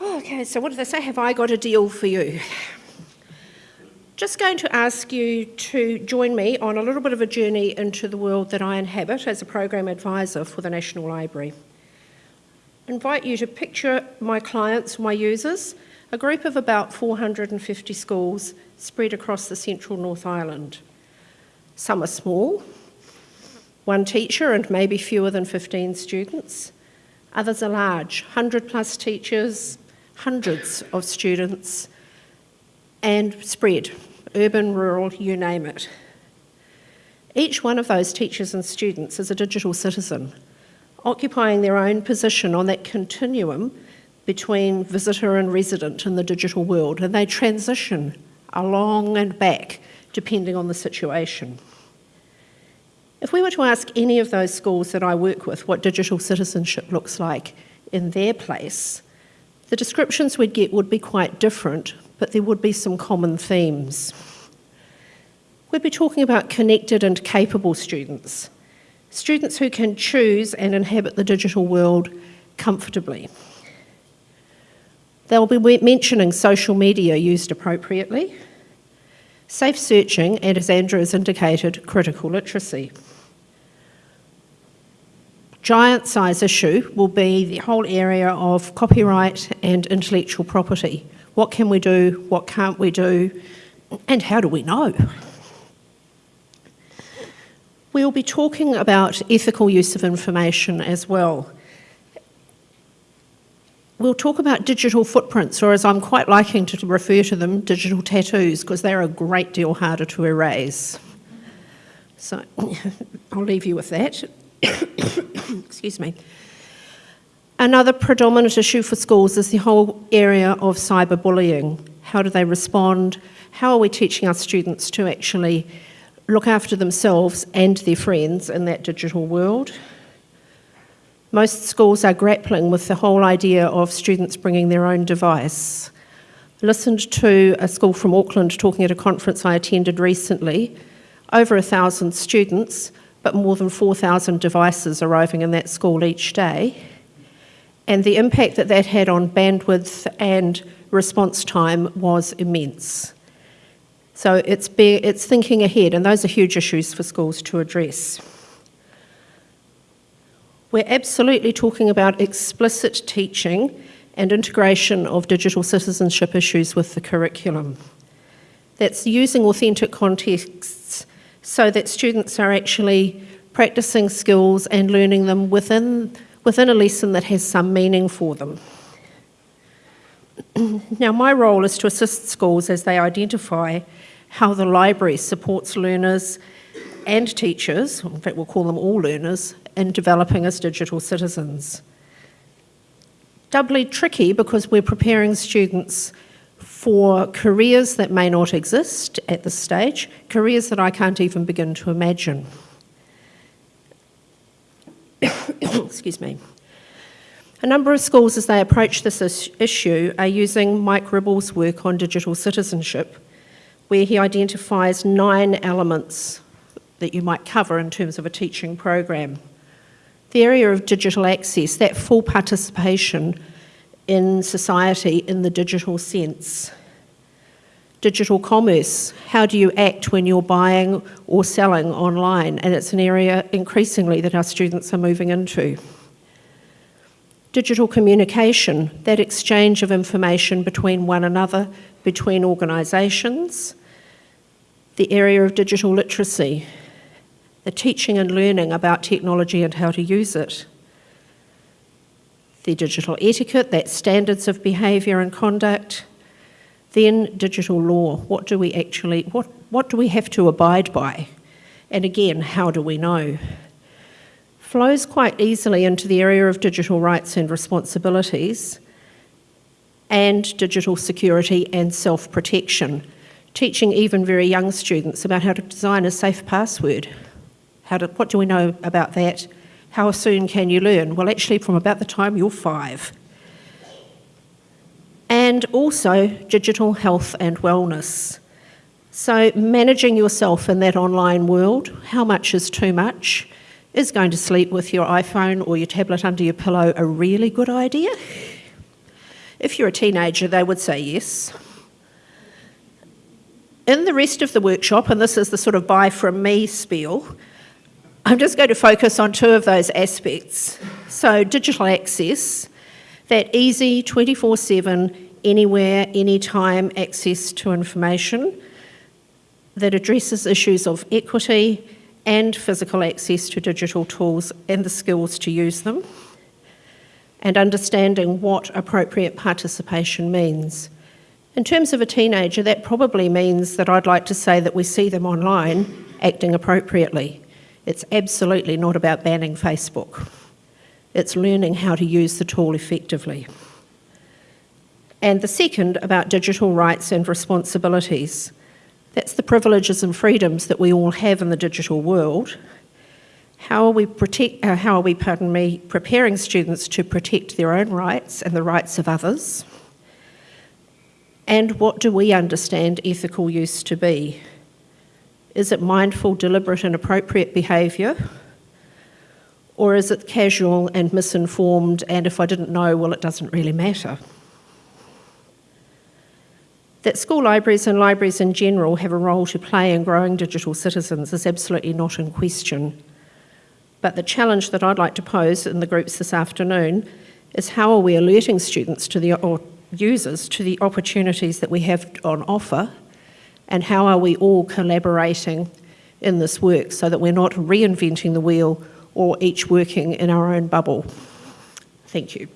Okay, so what do they say? Have I got a deal for you? Just going to ask you to join me on a little bit of a journey into the world that I inhabit as a program advisor for the National Library. I invite you to picture my clients, my users, a group of about 450 schools spread across the central North Island. Some are small, one teacher and maybe fewer than 15 students. Others are large, 100 plus teachers, hundreds of students, and spread, urban, rural, you name it. Each one of those teachers and students is a digital citizen, occupying their own position on that continuum between visitor and resident in the digital world, and they transition along and back depending on the situation. If we were to ask any of those schools that I work with what digital citizenship looks like in their place, the descriptions we'd get would be quite different, but there would be some common themes. We'd be talking about connected and capable students, students who can choose and inhabit the digital world comfortably. They'll be mentioning social media used appropriately, safe searching, and as Andrew has indicated, critical literacy. Giant size issue will be the whole area of copyright and intellectual property. What can we do, what can't we do, and how do we know? We'll be talking about ethical use of information as well. We'll talk about digital footprints, or as I'm quite liking to refer to them, digital tattoos, because they're a great deal harder to erase. So I'll leave you with that. excuse me. Another predominant issue for schools is the whole area of cyberbullying. How do they respond? How are we teaching our students to actually look after themselves and their friends in that digital world? Most schools are grappling with the whole idea of students bringing their own device. Listened to a school from Auckland talking at a conference I attended recently. Over a thousand students but more than 4,000 devices arriving in that school each day. And the impact that that had on bandwidth and response time was immense. So it's, be, it's thinking ahead, and those are huge issues for schools to address. We're absolutely talking about explicit teaching and integration of digital citizenship issues with the curriculum. That's using authentic contexts so that students are actually practicing skills and learning them within, within a lesson that has some meaning for them. now, my role is to assist schools as they identify how the library supports learners and teachers, in fact we'll call them all learners, in developing as digital citizens. Doubly tricky because we're preparing students for careers that may not exist at this stage, careers that I can't even begin to imagine. Excuse me. A number of schools, as they approach this issue, are using Mike Ribble's work on digital citizenship, where he identifies nine elements that you might cover in terms of a teaching program. The area of digital access, that full participation in society in the digital sense. Digital commerce, how do you act when you're buying or selling online? And it's an area increasingly that our students are moving into. Digital communication, that exchange of information between one another, between organisations. The area of digital literacy, the teaching and learning about technology and how to use it the digital etiquette, that standards of behaviour and conduct. Then digital law, what do we actually, what, what do we have to abide by? And again, how do we know? Flows quite easily into the area of digital rights and responsibilities and digital security and self-protection, teaching even very young students about how to design a safe password. How to, what do we know about that? How soon can you learn? Well, actually, from about the time you're five. And also digital health and wellness. So, managing yourself in that online world, how much is too much? Is going to sleep with your iPhone or your tablet under your pillow a really good idea? If you're a teenager, they would say yes. In the rest of the workshop, and this is the sort of buy from me spiel, I'm just going to focus on two of those aspects. So, digital access, that easy 24 7, anywhere, anytime access to information that addresses issues of equity and physical access to digital tools and the skills to use them, and understanding what appropriate participation means. In terms of a teenager, that probably means that I'd like to say that we see them online acting appropriately. It's absolutely not about banning Facebook. It's learning how to use the tool effectively. And the second about digital rights and responsibilities. That's the privileges and freedoms that we all have in the digital world. How are we, protect, uh, how are we pardon me, preparing students to protect their own rights and the rights of others? And what do we understand ethical use to be? Is it mindful, deliberate, and appropriate behaviour? Or is it casual and misinformed, and if I didn't know, well, it doesn't really matter? That school libraries and libraries in general have a role to play in growing digital citizens is absolutely not in question. But the challenge that I'd like to pose in the groups this afternoon is how are we alerting students to the, or users to the opportunities that we have on offer and how are we all collaborating in this work so that we're not reinventing the wheel or each working in our own bubble. Thank you.